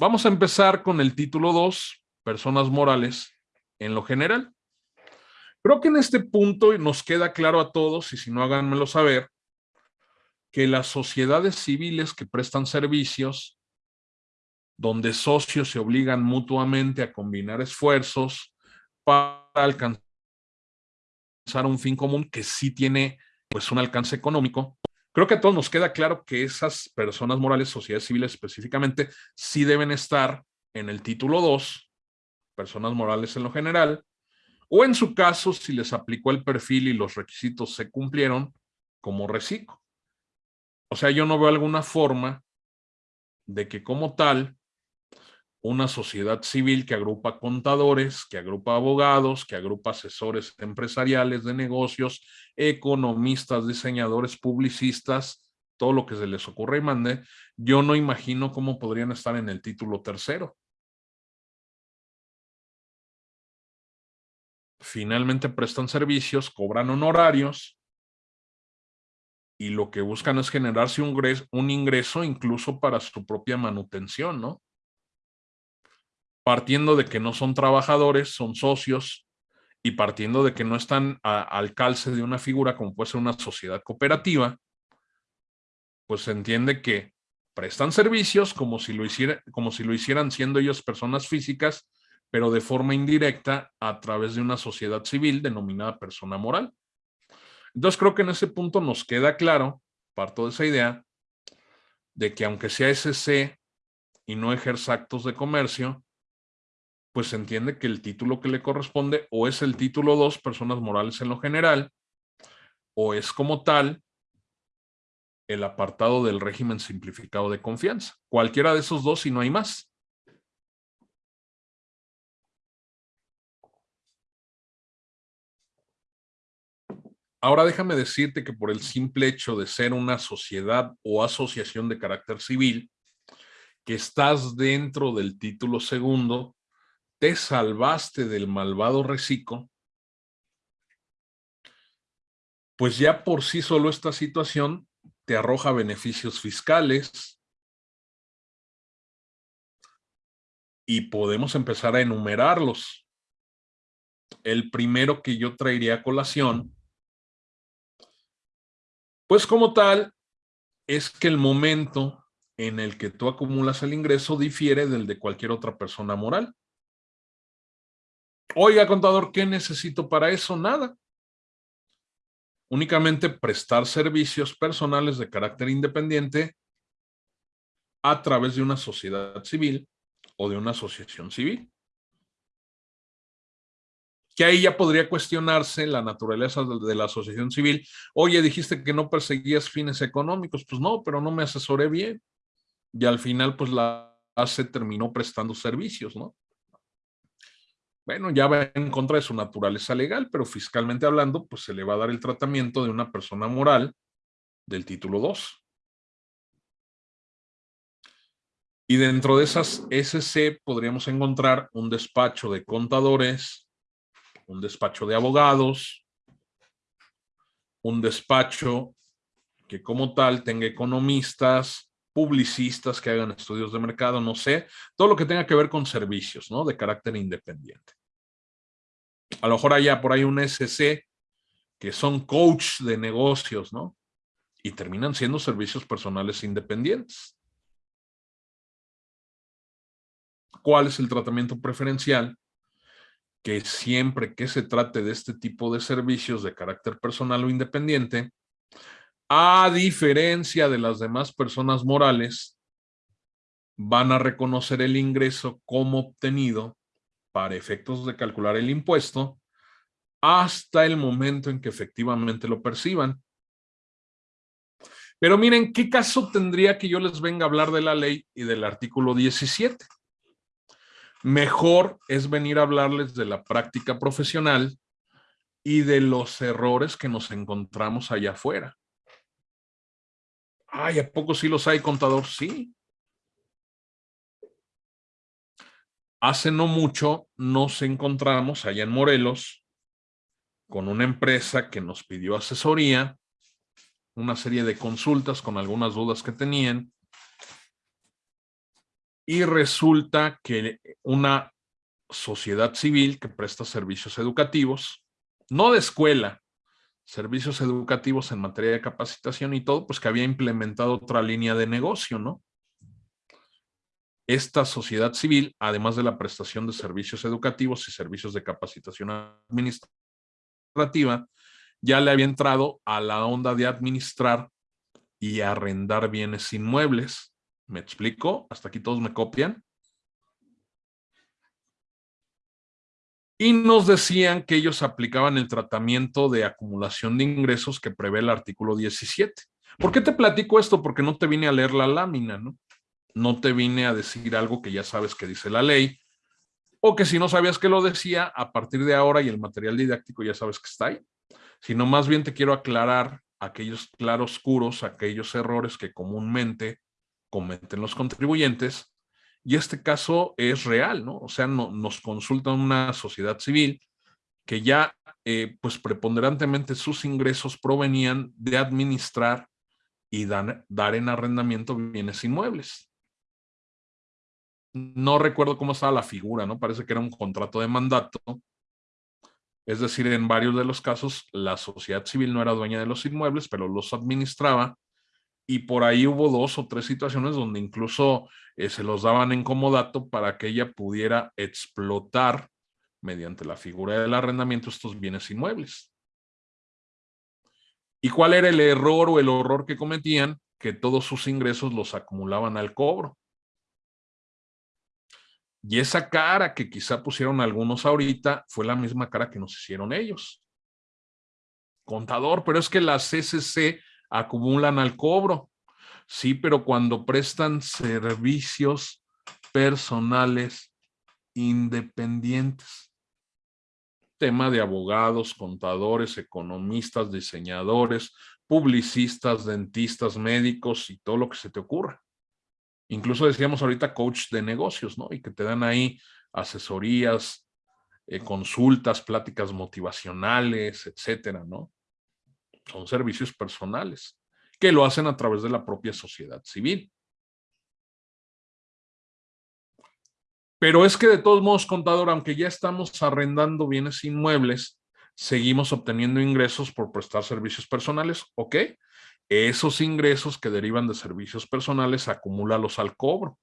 Vamos a empezar con el título 2, personas morales en lo general. Creo que en este punto nos queda claro a todos, y si no háganmelo saber, que las sociedades civiles que prestan servicios, donde socios se obligan mutuamente a combinar esfuerzos para alcanzar un fin común que sí tiene pues un alcance económico, creo que a todos nos queda claro que esas personas morales, sociedades civiles específicamente, sí deben estar en el título 2, personas morales en lo general, o en su caso, si les aplicó el perfil y los requisitos se cumplieron, como reciclo. O sea, yo no veo alguna forma de que como tal, una sociedad civil que agrupa contadores, que agrupa abogados, que agrupa asesores empresariales de negocios, economistas, diseñadores, publicistas, todo lo que se les ocurra y mande, yo no imagino cómo podrían estar en el título tercero. Finalmente prestan servicios, cobran honorarios, y lo que buscan es generarse un, un ingreso incluso para su propia manutención, ¿no? Partiendo de que no son trabajadores, son socios, y partiendo de que no están al calce de una figura como puede ser una sociedad cooperativa, pues se entiende que prestan servicios como si lo, hiciera, como si lo hicieran siendo ellos personas físicas, pero de forma indirecta a través de una sociedad civil denominada persona moral. Entonces creo que en ese punto nos queda claro, parto de esa idea, de que aunque sea SC y no ejerza actos de comercio, pues se entiende que el título que le corresponde o es el título 2, personas morales en lo general, o es como tal el apartado del régimen simplificado de confianza. Cualquiera de esos dos y no hay más. Ahora déjame decirte que por el simple hecho de ser una sociedad o asociación de carácter civil, que estás dentro del título segundo, te salvaste del malvado reciclo, pues ya por sí solo esta situación te arroja beneficios fiscales y podemos empezar a enumerarlos. El primero que yo traería a colación pues como tal, es que el momento en el que tú acumulas el ingreso difiere del de cualquier otra persona moral. Oiga, contador, ¿qué necesito para eso? Nada. Únicamente prestar servicios personales de carácter independiente a través de una sociedad civil o de una asociación civil que ahí ya podría cuestionarse la naturaleza de la asociación civil. Oye, dijiste que no perseguías fines económicos. Pues no, pero no me asesoré bien. Y al final, pues la ACE terminó prestando servicios, ¿no? Bueno, ya va en contra de su naturaleza legal, pero fiscalmente hablando, pues se le va a dar el tratamiento de una persona moral del título 2. Y dentro de esas SC podríamos encontrar un despacho de contadores, un despacho de abogados, un despacho que como tal tenga economistas, publicistas que hagan estudios de mercado, no sé, todo lo que tenga que ver con servicios, ¿no? De carácter independiente. A lo mejor haya por ahí un SC que son coach de negocios, ¿no? Y terminan siendo servicios personales independientes. ¿Cuál es el tratamiento preferencial? que siempre que se trate de este tipo de servicios de carácter personal o independiente, a diferencia de las demás personas morales, van a reconocer el ingreso como obtenido para efectos de calcular el impuesto hasta el momento en que efectivamente lo perciban. Pero miren, ¿qué caso tendría que yo les venga a hablar de la ley y del artículo 17? mejor es venir a hablarles de la práctica profesional y de los errores que nos encontramos allá afuera. Ay, ¿a poco sí los hay, contador? Sí. Hace no mucho nos encontramos allá en Morelos con una empresa que nos pidió asesoría, una serie de consultas con algunas dudas que tenían y resulta que una sociedad civil que presta servicios educativos, no de escuela, servicios educativos en materia de capacitación y todo, pues que había implementado otra línea de negocio, ¿no? Esta sociedad civil, además de la prestación de servicios educativos y servicios de capacitación administrativa, ya le había entrado a la onda de administrar y arrendar bienes inmuebles. ¿Me explico? Hasta aquí todos me copian. y nos decían que ellos aplicaban el tratamiento de acumulación de ingresos que prevé el artículo 17. ¿Por qué te platico esto? Porque no te vine a leer la lámina, ¿no? No te vine a decir algo que ya sabes que dice la ley, o que si no sabías que lo decía, a partir de ahora y el material didáctico ya sabes que está ahí, sino más bien te quiero aclarar aquellos claroscuros, aquellos errores que comúnmente cometen los contribuyentes y este caso es real, ¿no? O sea, no, nos consulta una sociedad civil que ya, eh, pues preponderantemente sus ingresos provenían de administrar y dar, dar en arrendamiento bienes inmuebles. No recuerdo cómo estaba la figura, ¿no? Parece que era un contrato de mandato. Es decir, en varios de los casos, la sociedad civil no era dueña de los inmuebles, pero los administraba y por ahí hubo dos o tres situaciones donde incluso eh, se los daban en comodato para que ella pudiera explotar mediante la figura del arrendamiento estos bienes inmuebles. ¿Y cuál era el error o el horror que cometían? Que todos sus ingresos los acumulaban al cobro. Y esa cara que quizá pusieron algunos ahorita fue la misma cara que nos hicieron ellos. Contador, pero es que la CCC acumulan al cobro. Sí, pero cuando prestan servicios personales independientes. Tema de abogados, contadores, economistas, diseñadores, publicistas, dentistas, médicos y todo lo que se te ocurra. Incluso decíamos ahorita coach de negocios, ¿no? Y que te dan ahí asesorías, eh, consultas, pláticas motivacionales, etcétera, ¿no? son servicios personales que lo hacen a través de la propia sociedad civil. Pero es que de todos modos, contador, aunque ya estamos arrendando bienes inmuebles, seguimos obteniendo ingresos por prestar servicios personales, ¿ok? Esos ingresos que derivan de servicios personales, acumúlalos al cobro,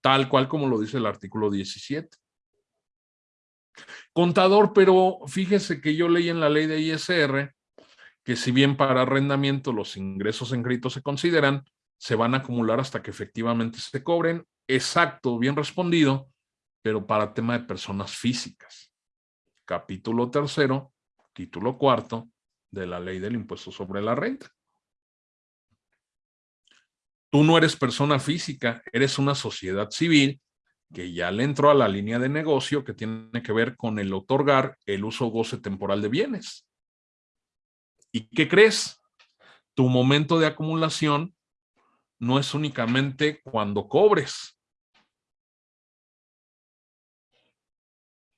tal cual como lo dice el artículo 17. Contador, pero fíjese que yo leí en la ley de ISR que si bien para arrendamiento los ingresos en crédito se consideran, se van a acumular hasta que efectivamente se cobren. Exacto, bien respondido, pero para tema de personas físicas. Capítulo tercero, título cuarto de la ley del impuesto sobre la renta. Tú no eres persona física, eres una sociedad civil que ya le entró a la línea de negocio que tiene que ver con el otorgar el uso goce temporal de bienes. ¿Y qué crees? Tu momento de acumulación no es únicamente cuando cobres.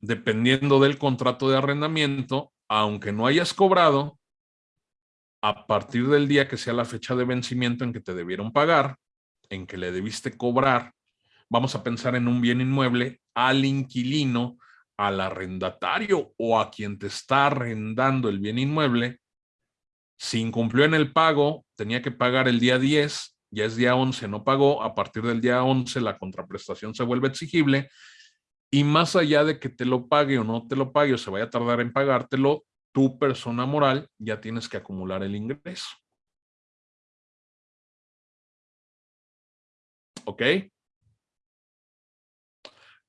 Dependiendo del contrato de arrendamiento, aunque no hayas cobrado, a partir del día que sea la fecha de vencimiento en que te debieron pagar, en que le debiste cobrar, vamos a pensar en un bien inmueble, al inquilino, al arrendatario o a quien te está arrendando el bien inmueble, si incumplió en el pago, tenía que pagar el día 10, ya es día 11, no pagó, a partir del día 11 la contraprestación se vuelve exigible y más allá de que te lo pague o no te lo pague o se vaya a tardar en pagártelo, tu persona moral ya tienes que acumular el ingreso. ¿Ok?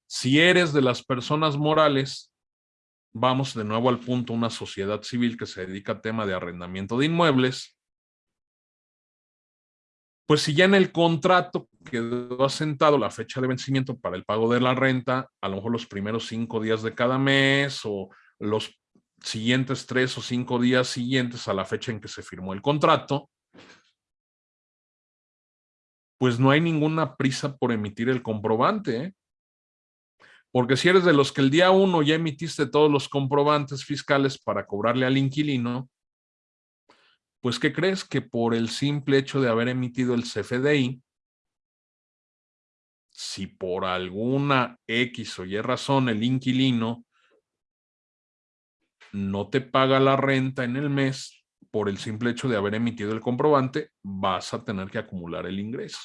Si eres de las personas morales, vamos de nuevo al punto, una sociedad civil que se dedica a tema de arrendamiento de inmuebles, pues si ya en el contrato quedó asentado la fecha de vencimiento para el pago de la renta, a lo mejor los primeros cinco días de cada mes o los siguientes tres o cinco días siguientes a la fecha en que se firmó el contrato, pues no hay ninguna prisa por emitir el comprobante. ¿eh? Porque si eres de los que el día uno ya emitiste todos los comprobantes fiscales para cobrarle al inquilino, pues ¿qué crees? Que por el simple hecho de haber emitido el CFDI, si por alguna X o Y razón el inquilino no te paga la renta en el mes por el simple hecho de haber emitido el comprobante, vas a tener que acumular el ingreso.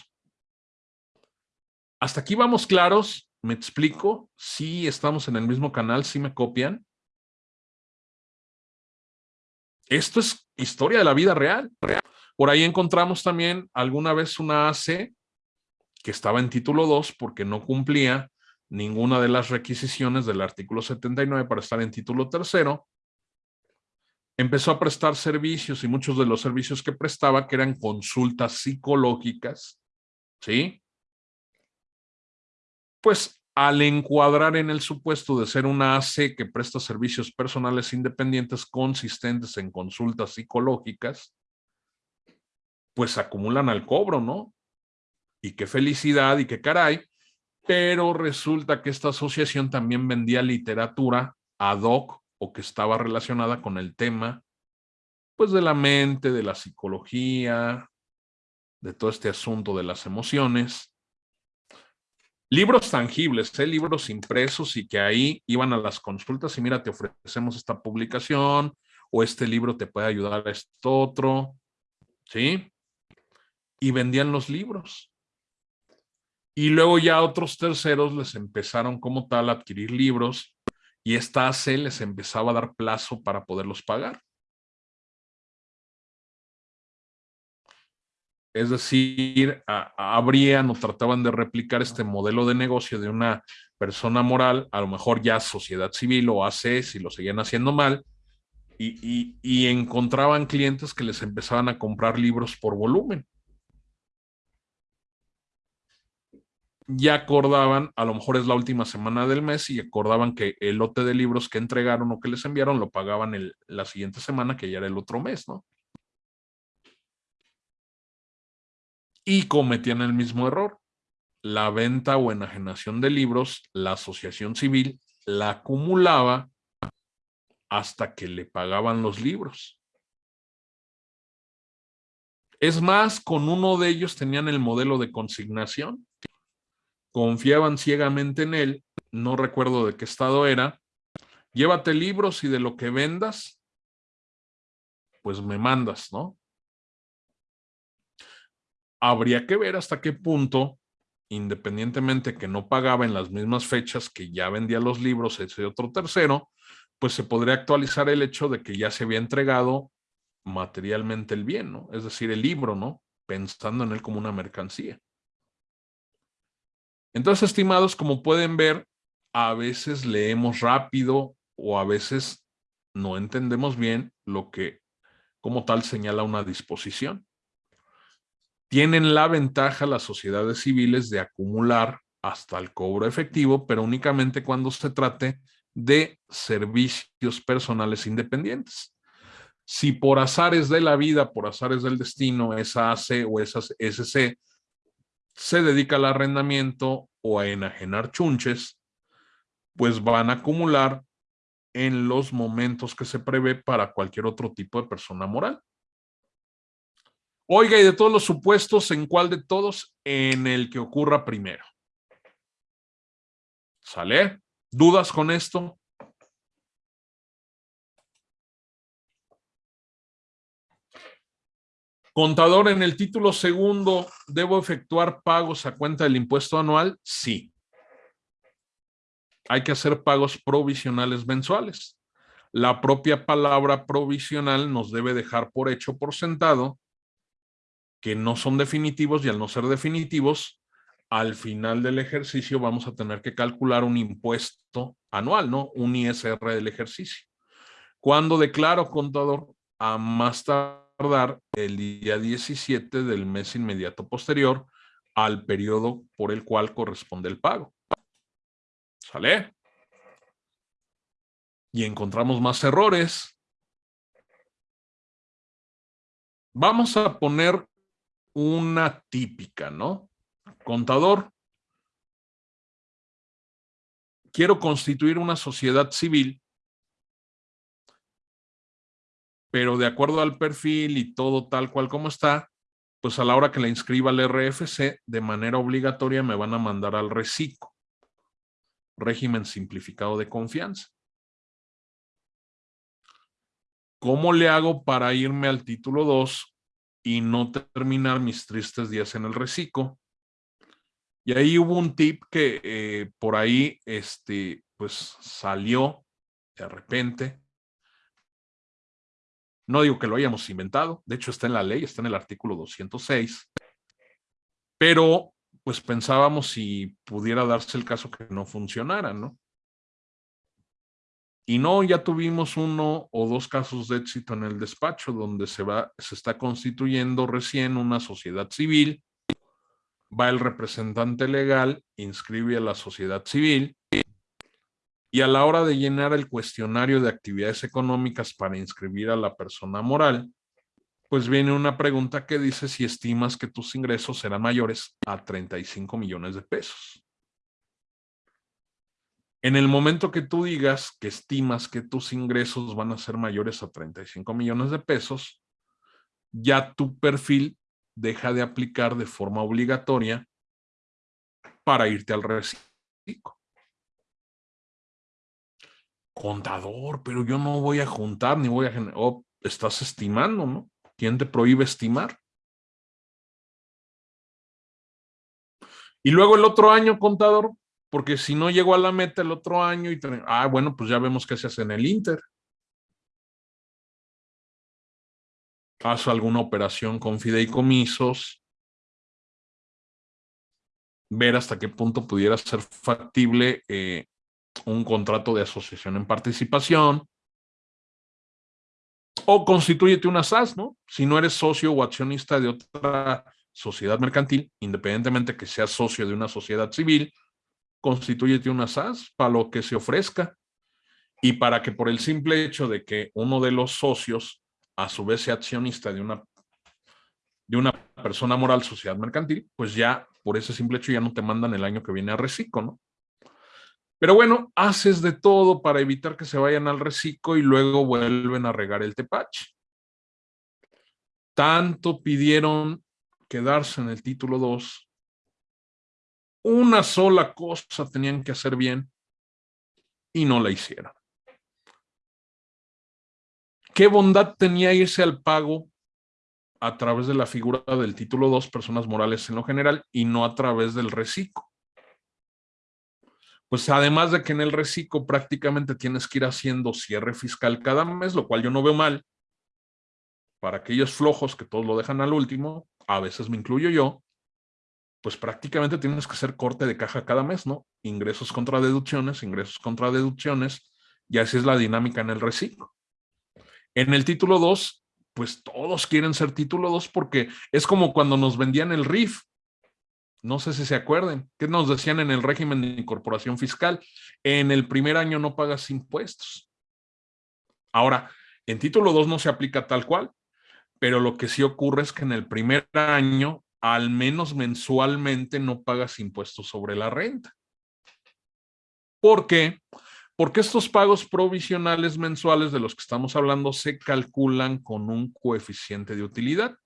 Hasta aquí vamos claros, me explico, si estamos en el mismo canal, si me copian. Esto es historia de la vida real. Por ahí encontramos también alguna vez una AC que estaba en título 2 porque no cumplía ninguna de las requisiciones del artículo 79 para estar en título tercero. Empezó a prestar servicios y muchos de los servicios que prestaba que eran consultas psicológicas, ¿sí? Pues al encuadrar en el supuesto de ser una AC que presta servicios personales independientes consistentes en consultas psicológicas, pues acumulan al cobro, ¿no? y qué felicidad y qué caray, pero resulta que esta asociación también vendía literatura ad hoc o que estaba relacionada con el tema, pues de la mente, de la psicología, de todo este asunto de las emociones. Libros tangibles, ¿eh? libros impresos y que ahí iban a las consultas y mira, te ofrecemos esta publicación o este libro te puede ayudar a esto otro, ¿sí? Y vendían los libros. Y luego ya otros terceros les empezaron como tal a adquirir libros y esta AC les empezaba a dar plazo para poderlos pagar. Es decir, abrían o trataban de replicar este modelo de negocio de una persona moral, a lo mejor ya sociedad civil o AC, si lo seguían haciendo mal, y, y encontraban clientes que les empezaban a comprar libros por volumen. Ya acordaban, a lo mejor es la última semana del mes y acordaban que el lote de libros que entregaron o que les enviaron lo pagaban el, la siguiente semana, que ya era el otro mes, ¿no? Y cometían el mismo error. La venta o enajenación de libros, la asociación civil la acumulaba hasta que le pagaban los libros. Es más, con uno de ellos tenían el modelo de consignación confiaban ciegamente en él, no recuerdo de qué estado era, llévate libros y de lo que vendas, pues me mandas, ¿no? Habría que ver hasta qué punto, independientemente que no pagaba en las mismas fechas que ya vendía los libros ese otro tercero, pues se podría actualizar el hecho de que ya se había entregado materialmente el bien, ¿no? Es decir, el libro, ¿no? Pensando en él como una mercancía. Entonces, estimados, como pueden ver, a veces leemos rápido o a veces no entendemos bien lo que como tal señala una disposición. Tienen la ventaja las sociedades civiles de acumular hasta el cobro efectivo, pero únicamente cuando se trate de servicios personales independientes. Si por azares de la vida, por azares del destino, esa AC o esa SC se dedica al arrendamiento o a enajenar chunches, pues van a acumular en los momentos que se prevé para cualquier otro tipo de persona moral. Oiga, y de todos los supuestos, ¿en cuál de todos? En el que ocurra primero. ¿Sale? ¿Dudas con esto? Contador, en el título segundo, ¿debo efectuar pagos a cuenta del impuesto anual? Sí. Hay que hacer pagos provisionales mensuales. La propia palabra provisional nos debe dejar por hecho, por sentado, que no son definitivos y al no ser definitivos, al final del ejercicio vamos a tener que calcular un impuesto anual, ¿no? Un ISR del ejercicio. Cuando declaro, contador, a más tarde el día 17 del mes inmediato posterior al periodo por el cual corresponde el pago. ¿Sale? Y encontramos más errores. Vamos a poner una típica, ¿no? Contador. Quiero constituir una sociedad civil pero de acuerdo al perfil y todo tal cual como está, pues a la hora que la inscriba al RFC, de manera obligatoria me van a mandar al RECICO, régimen simplificado de confianza. ¿Cómo le hago para irme al título 2 y no terminar mis tristes días en el reciclo? Y ahí hubo un tip que eh, por ahí este, pues salió de repente. No digo que lo hayamos inventado, de hecho está en la ley, está en el artículo 206, pero pues pensábamos si pudiera darse el caso que no funcionara, ¿no? Y no, ya tuvimos uno o dos casos de éxito en el despacho donde se, va, se está constituyendo recién una sociedad civil, va el representante legal, inscribe a la sociedad civil y a la hora de llenar el cuestionario de actividades económicas para inscribir a la persona moral, pues viene una pregunta que dice si estimas que tus ingresos serán mayores a 35 millones de pesos. En el momento que tú digas que estimas que tus ingresos van a ser mayores a 35 millones de pesos, ya tu perfil deja de aplicar de forma obligatoria para irte al reciclo. Contador, pero yo no voy a juntar ni voy a generar. Oh, estás estimando, ¿no? ¿Quién te prohíbe estimar? Y luego el otro año, contador, porque si no llego a la meta el otro año y ah, bueno, pues ya vemos qué se hace en el Inter. Haz alguna operación con fideicomisos, ver hasta qué punto pudiera ser factible eh, un contrato de asociación en participación, o constituyete una SAS, ¿no? Si no eres socio o accionista de otra sociedad mercantil, independientemente que seas socio de una sociedad civil, constituyete una SAS para lo que se ofrezca y para que por el simple hecho de que uno de los socios a su vez sea accionista de una, de una persona moral sociedad mercantil, pues ya por ese simple hecho ya no te mandan el año que viene a reciclo, ¿no? Pero bueno, haces de todo para evitar que se vayan al reciclo y luego vuelven a regar el tepache. Tanto pidieron quedarse en el título 2 una sola cosa tenían que hacer bien y no la hicieron. ¿Qué bondad tenía irse al pago a través de la figura del título 2, personas morales en lo general, y no a través del reciclo? Pues además de que en el reciclo prácticamente tienes que ir haciendo cierre fiscal cada mes, lo cual yo no veo mal. Para aquellos flojos que todos lo dejan al último, a veces me incluyo yo, pues prácticamente tienes que hacer corte de caja cada mes, ¿no? Ingresos contra deducciones, ingresos contra deducciones, y así es la dinámica en el reciclo. En el título 2, pues todos quieren ser título 2 porque es como cuando nos vendían el RIF. No sé si se acuerden. ¿Qué nos decían en el régimen de incorporación fiscal? En el primer año no pagas impuestos. Ahora, en título 2 no se aplica tal cual, pero lo que sí ocurre es que en el primer año al menos mensualmente no pagas impuestos sobre la renta. ¿Por qué? Porque estos pagos provisionales mensuales de los que estamos hablando se calculan con un coeficiente de utilidad.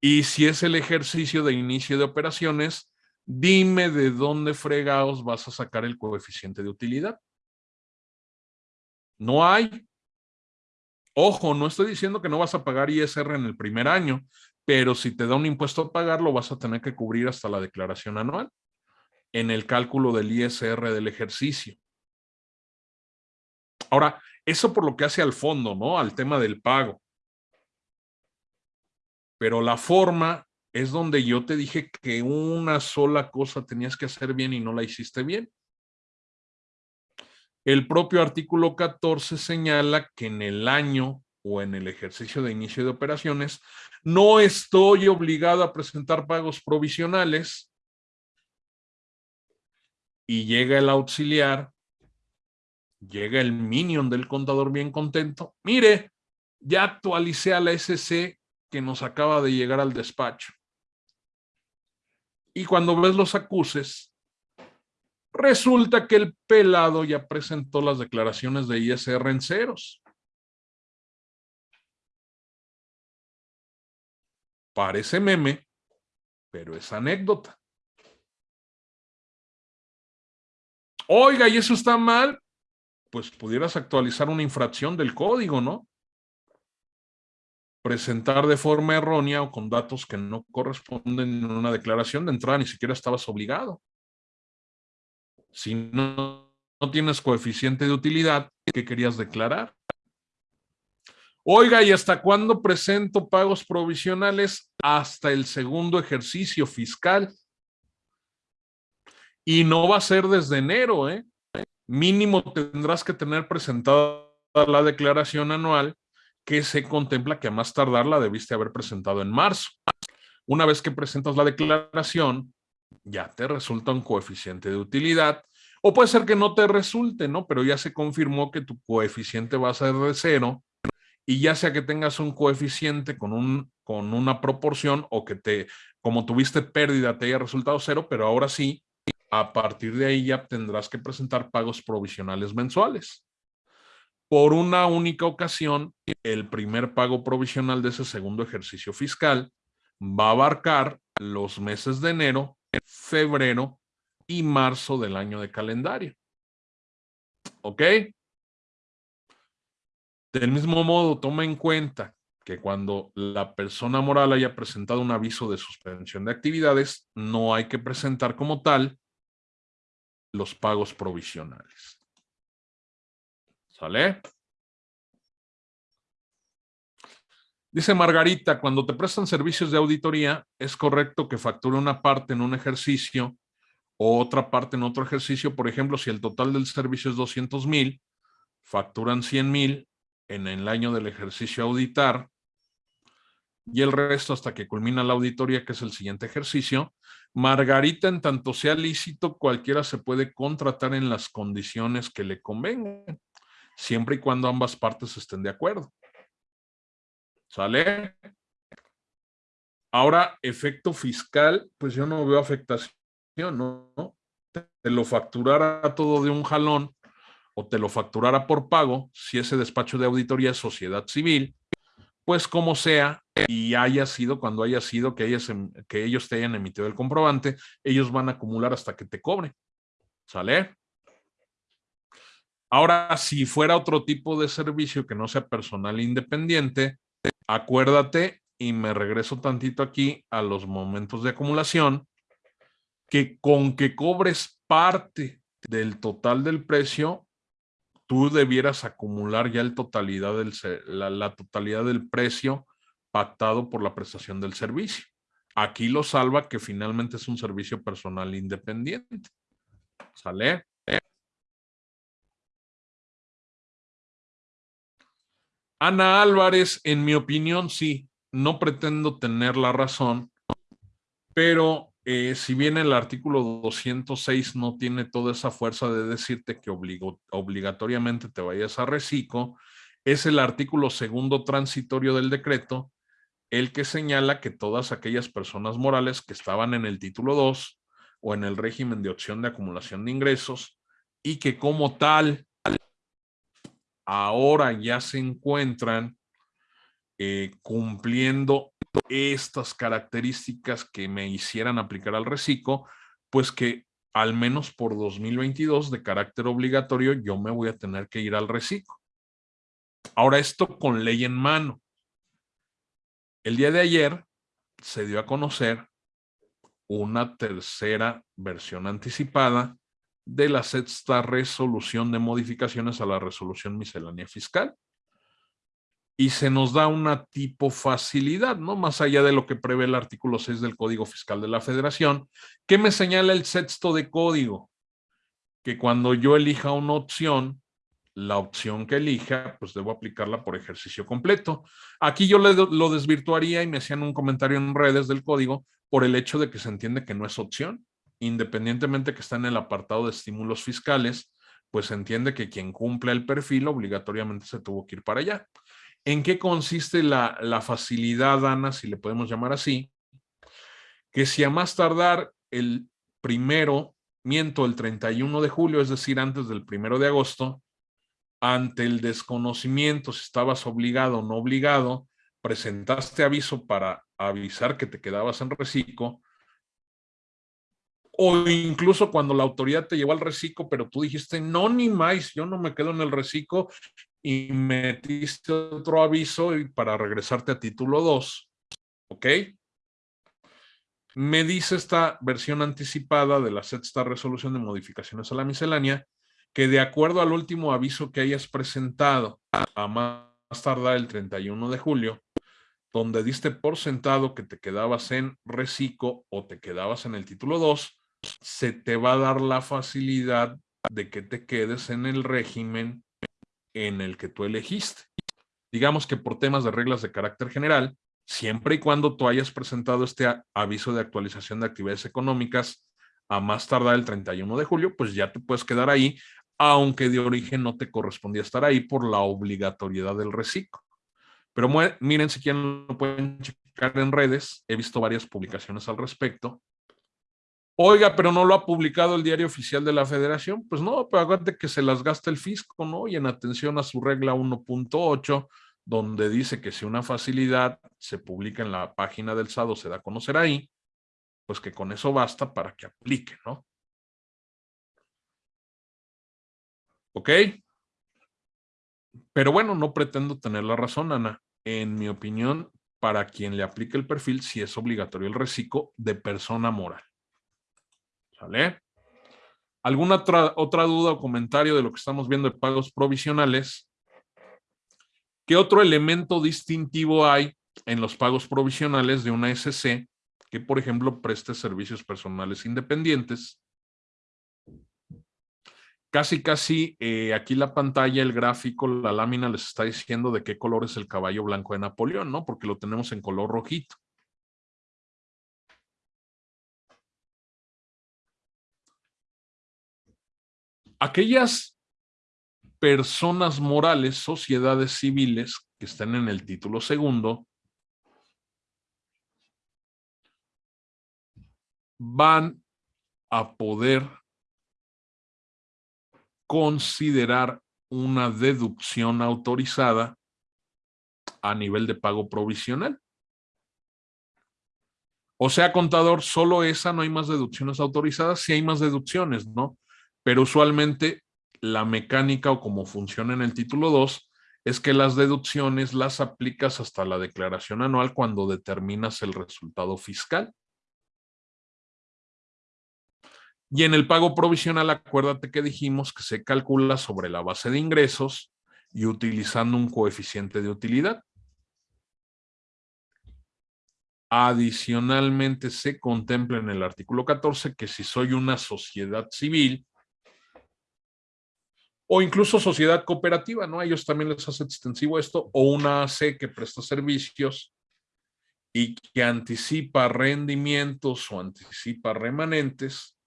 Y si es el ejercicio de inicio de operaciones, dime de dónde fregados vas a sacar el coeficiente de utilidad. No hay. Ojo, no estoy diciendo que no vas a pagar ISR en el primer año, pero si te da un impuesto a pagar, lo vas a tener que cubrir hasta la declaración anual en el cálculo del ISR del ejercicio. Ahora, eso por lo que hace al fondo, ¿no? Al tema del pago. Pero la forma es donde yo te dije que una sola cosa tenías que hacer bien y no la hiciste bien. El propio artículo 14 señala que en el año o en el ejercicio de inicio de operaciones, no estoy obligado a presentar pagos provisionales y llega el auxiliar, llega el minion del contador bien contento. Mire, ya actualicé a la SC que nos acaba de llegar al despacho. Y cuando ves los acuses, Resulta que el pelado ya presentó las declaraciones de ISR en ceros. Parece meme, pero es anécdota. Oiga, ¿y eso está mal? Pues pudieras actualizar una infracción del código, ¿no? Presentar de forma errónea o con datos que no corresponden en una declaración de entrada, ni siquiera estabas obligado. Si no, no tienes coeficiente de utilidad, ¿qué querías declarar? Oiga, ¿y hasta cuándo presento pagos provisionales? Hasta el segundo ejercicio fiscal. Y no va a ser desde enero, ¿eh? Mínimo tendrás que tener presentada la declaración anual que se contempla que a más tardar la debiste haber presentado en marzo. Una vez que presentas la declaración, ya te resulta un coeficiente de utilidad, o puede ser que no te resulte, ¿no? Pero ya se confirmó que tu coeficiente va a ser de cero y ya sea que tengas un coeficiente con, un, con una proporción o que te, como tuviste pérdida, te haya resultado cero, pero ahora sí, a partir de ahí ya tendrás que presentar pagos provisionales mensuales. Por una única ocasión, el primer pago provisional de ese segundo ejercicio fiscal va a abarcar los meses de enero, febrero y marzo del año de calendario. ¿Ok? Del mismo modo, toma en cuenta que cuando la persona moral haya presentado un aviso de suspensión de actividades, no hay que presentar como tal los pagos provisionales. ¿Sale? Dice Margarita, cuando te prestan servicios de auditoría, es correcto que facture una parte en un ejercicio o otra parte en otro ejercicio. Por ejemplo, si el total del servicio es 200 mil, facturan 100 mil en el año del ejercicio auditar y el resto hasta que culmina la auditoría, que es el siguiente ejercicio. Margarita, en tanto sea lícito, cualquiera se puede contratar en las condiciones que le convengan, siempre y cuando ambas partes estén de acuerdo. ¿Sale? Ahora, efecto fiscal, pues yo no veo afectación, ¿no? Te lo facturara todo de un jalón, o te lo facturara por pago, si ese despacho de auditoría es sociedad civil, pues como sea, y haya sido, cuando haya sido que, ellos, em, que ellos te hayan emitido el comprobante, ellos van a acumular hasta que te cobren. ¿Sale? Ahora, si fuera otro tipo de servicio que no sea personal independiente, acuérdate, y me regreso tantito aquí a los momentos de acumulación, que con que cobres parte del total del precio, tú debieras acumular ya del, la, totalidad del precio pactado por la prestación del servicio. Aquí lo salva que finalmente es un servicio personal independiente. ¿Sale? Ana Álvarez, en mi opinión, sí, no pretendo tener la razón, pero eh, si bien el artículo 206 no tiene toda esa fuerza de decirte que obligatoriamente te vayas a reciclo, es el artículo segundo transitorio del decreto el que señala que todas aquellas personas morales que estaban en el título 2 o en el régimen de opción de acumulación de ingresos y que como tal ahora ya se encuentran eh, cumpliendo estas características que me hicieran aplicar al reciclo, pues que al menos por 2022 de carácter obligatorio yo me voy a tener que ir al reciclo. Ahora esto con ley en mano. El día de ayer se dio a conocer una tercera versión anticipada de la sexta resolución de modificaciones a la resolución miscelánea fiscal y se nos da una tipo facilidad, ¿no? Más allá de lo que prevé el artículo 6 del Código Fiscal de la Federación, que me señala el sexto de código, que cuando yo elija una opción, la opción que elija, pues debo aplicarla por ejercicio completo. Aquí yo lo desvirtuaría y me hacían un comentario en redes del código por el hecho de que se entiende que no es opción, independientemente que está en el apartado de estímulos fiscales, pues entiende que quien cumple el perfil obligatoriamente se tuvo que ir para allá. ¿En qué consiste la, facilidad, Ana, si le podemos llamar así? Que si a más tardar el primero, miento, el 31 de julio, es decir, antes del primero de agosto, ante el desconocimiento, si estabas obligado o no obligado, presentaste aviso para avisar que te quedabas en reciclo, o incluso cuando la autoridad te llevó al reciclo, pero tú dijiste, no, ni más, yo no me quedo en el reciclo y metiste otro aviso para regresarte a título 2, ¿ok? Me dice esta versión anticipada de la sexta resolución de modificaciones a la miscelánea que de acuerdo al último aviso que hayas presentado a más tardar el 31 de julio, donde diste por sentado que te quedabas en reciclo o te quedabas en el título 2, se te va a dar la facilidad de que te quedes en el régimen en el que tú elegiste. Digamos que por temas de reglas de carácter general, siempre y cuando tú hayas presentado este aviso de actualización de actividades económicas a más tardar el 31 de julio, pues ya te puedes quedar ahí, aunque de origen no te correspondía estar ahí por la obligatoriedad del reciclo. Pero miren, si quieren lo pueden checar en redes, he visto varias publicaciones al respecto, Oiga, pero no lo ha publicado el diario oficial de la federación. Pues no, pero acuérdate que se las gasta el fisco, ¿no? Y en atención a su regla 1.8, donde dice que si una facilidad se publica en la página del SADO, se da a conocer ahí, pues que con eso basta para que aplique, ¿no? ¿Ok? Pero bueno, no pretendo tener la razón, Ana. En mi opinión, para quien le aplique el perfil, sí es obligatorio el reciclo de persona moral. ¿Sale? ¿Alguna otra, otra duda o comentario de lo que estamos viendo de pagos provisionales? ¿Qué otro elemento distintivo hay en los pagos provisionales de una SC que, por ejemplo, preste servicios personales independientes? Casi, casi eh, aquí la pantalla, el gráfico, la lámina les está diciendo de qué color es el caballo blanco de Napoleón, ¿no? Porque lo tenemos en color rojito. Aquellas personas morales, sociedades civiles que están en el título segundo, van a poder considerar una deducción autorizada a nivel de pago provisional. O sea, contador, solo esa, no hay más deducciones autorizadas, sí hay más deducciones, ¿no? Pero usualmente la mecánica o como funciona en el título 2 es que las deducciones las aplicas hasta la declaración anual cuando determinas el resultado fiscal. Y en el pago provisional, acuérdate que dijimos que se calcula sobre la base de ingresos y utilizando un coeficiente de utilidad. Adicionalmente, se contempla en el artículo 14 que si soy una sociedad civil, o incluso sociedad cooperativa, ¿no? A ellos también les hace extensivo esto, o una AC que presta servicios y que anticipa rendimientos o anticipa remanentes,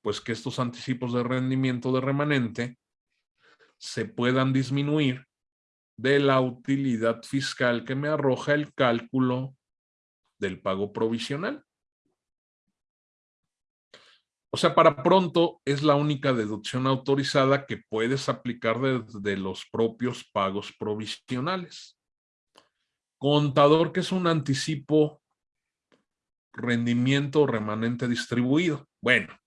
pues que estos anticipos de rendimiento de remanente se puedan disminuir de la utilidad fiscal que me arroja el cálculo del pago provisional. O sea, para pronto es la única deducción autorizada que puedes aplicar desde los propios pagos provisionales. Contador, que es un anticipo rendimiento remanente distribuido. Bueno,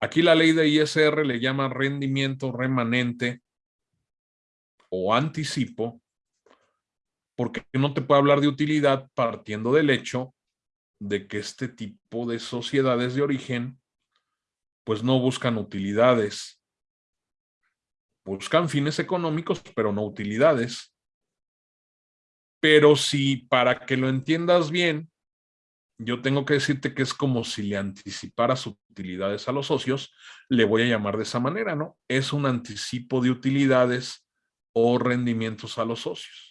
aquí la ley de ISR le llama rendimiento remanente o anticipo, porque no te puede hablar de utilidad partiendo del hecho de que este tipo de sociedades de origen pues no buscan utilidades. Buscan fines económicos, pero no utilidades. Pero si para que lo entiendas bien, yo tengo que decirte que es como si le anticiparas utilidades a los socios, le voy a llamar de esa manera, ¿no? Es un anticipo de utilidades o rendimientos a los socios.